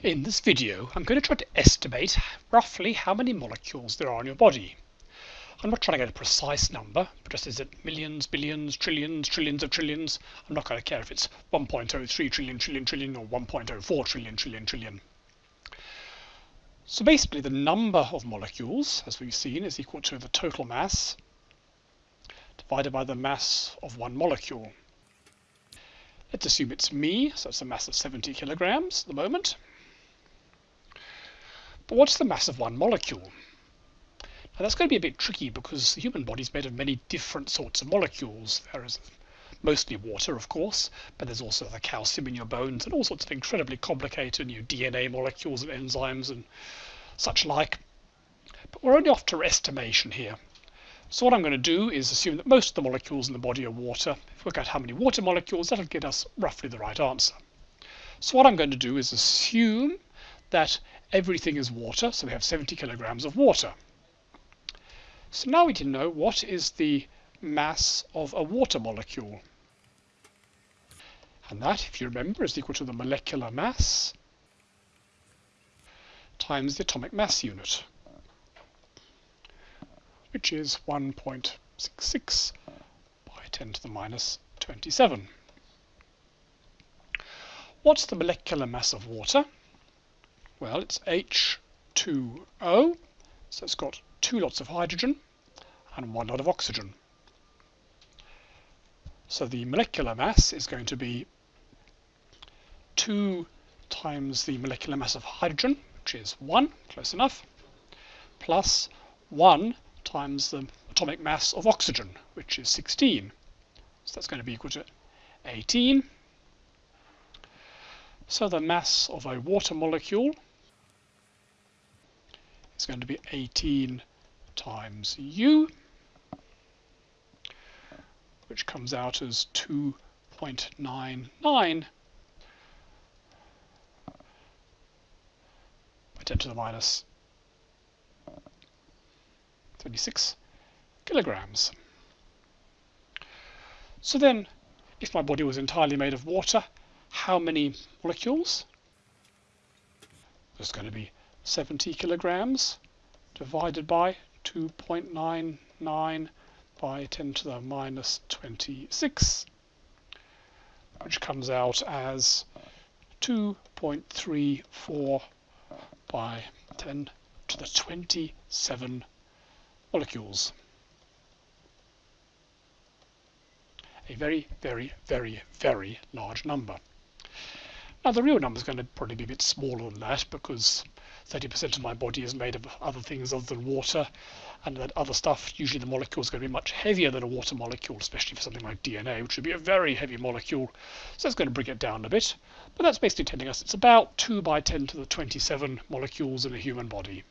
In this video I'm going to try to estimate roughly how many molecules there are in your body. I'm not trying to get a precise number, but just is it millions, billions, trillions, trillions of trillions? I'm not going to care if it's 1.03 trillion trillion trillion or 1.04 trillion trillion trillion. So basically the number of molecules, as we've seen, is equal to the total mass divided by the mass of one molecule. Let's assume it's me, so it's a mass of 70 kilograms at the moment. But what's the mass of one molecule? Now that's going to be a bit tricky because the human body is made of many different sorts of molecules. There is mostly water, of course, but there's also the calcium in your bones and all sorts of incredibly complicated new DNA molecules and enzymes and such like. But we're only after estimation here. So what I'm going to do is assume that most of the molecules in the body are water. If we work out how many water molecules, that'll get us roughly the right answer. So what I'm going to do is assume that everything is water, so we have 70 kilograms of water. So now we can know what is the mass of a water molecule. And that, if you remember, is equal to the molecular mass times the atomic mass unit, which is 1.66 by 10 to the minus 27. What's the molecular mass of water? Well, it's H2O, so it's got two lots of hydrogen and one lot of oxygen. So the molecular mass is going to be 2 times the molecular mass of hydrogen, which is 1, close enough, plus 1 times the atomic mass of oxygen, which is 16. So that's going to be equal to 18. So the mass of a water molecule going to be 18 times U, which comes out as 2.99 by 10 to the minus 26 kilograms. So then, if my body was entirely made of water, how many molecules? There's going to be 70 kilograms divided by 2.99 by 10 to the minus 26, which comes out as 2.34 by 10 to the 27 molecules. A very, very, very, very large number. Now the real number is going to probably be a bit smaller than that because 30% of my body is made of other things other than water and that other stuff, usually the molecule is going to be much heavier than a water molecule, especially for something like DNA, which would be a very heavy molecule. So it's going to bring it down a bit. But that's basically telling us it's about 2 by 10 to the 27 molecules in a human body.